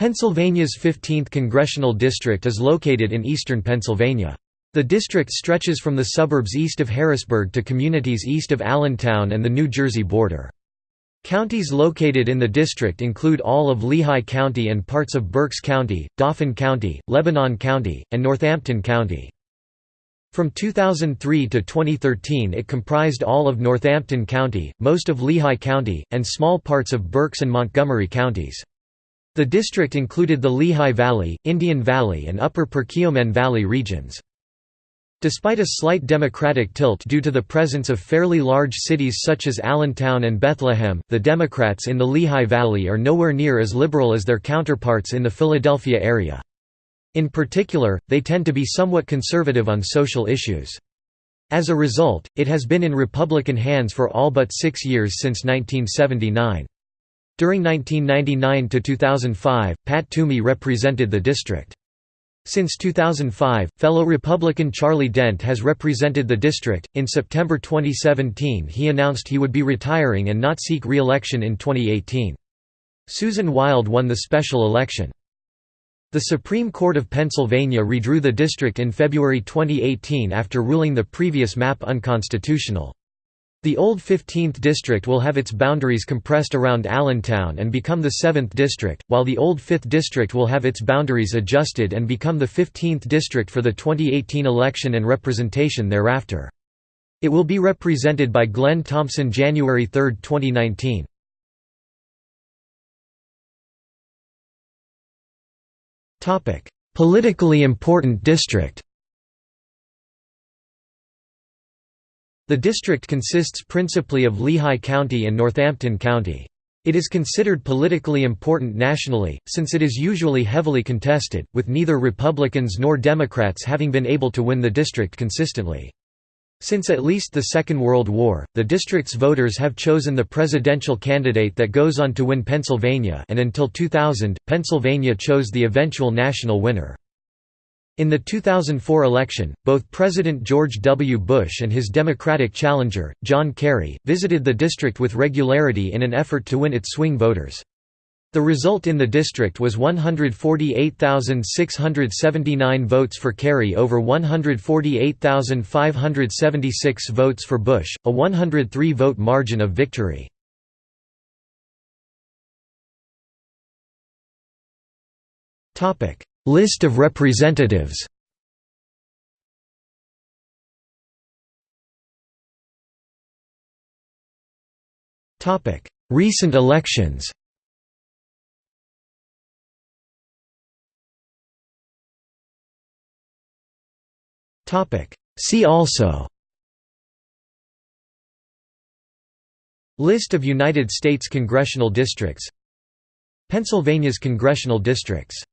Pennsylvania's 15th congressional district is located in eastern Pennsylvania. The district stretches from the suburbs east of Harrisburg to communities east of Allentown and the New Jersey border. Counties located in the district include all of Lehigh County and parts of Berks County, Dauphin County, Lebanon County, and Northampton County. From 2003 to 2013 it comprised all of Northampton County, most of Lehigh County, and small parts of Berks and Montgomery counties. The district included the Lehigh Valley, Indian Valley and Upper Perkiomen Valley regions. Despite a slight Democratic tilt due to the presence of fairly large cities such as Allentown and Bethlehem, the Democrats in the Lehigh Valley are nowhere near as liberal as their counterparts in the Philadelphia area. In particular, they tend to be somewhat conservative on social issues. As a result, it has been in Republican hands for all but six years since 1979. During 1999 to 2005, Pat Toomey represented the district. Since 2005, fellow Republican Charlie Dent has represented the district. In September 2017, he announced he would be retiring and not seek re election in 2018. Susan Wild won the special election. The Supreme Court of Pennsylvania redrew the district in February 2018 after ruling the previous map unconstitutional. The old 15th district will have its boundaries compressed around Allentown and become the 7th district, while the old 5th district will have its boundaries adjusted and become the 15th district for the 2018 election and representation thereafter. It will be represented by Glenn Thompson January 3, 2019. Politically important district The district consists principally of Lehigh County and Northampton County. It is considered politically important nationally, since it is usually heavily contested, with neither Republicans nor Democrats having been able to win the district consistently. Since at least the Second World War, the district's voters have chosen the presidential candidate that goes on to win Pennsylvania and until 2000, Pennsylvania chose the eventual national winner. In the 2004 election, both President George W. Bush and his Democratic challenger, John Kerry, visited the district with regularity in an effort to win its swing voters. The result in the district was 148,679 votes for Kerry over 148,576 votes for Bush, a 103-vote margin of victory. Topic: List of representatives. Recent elections. See also. List of United States congressional districts. Pennsylvania's congressional districts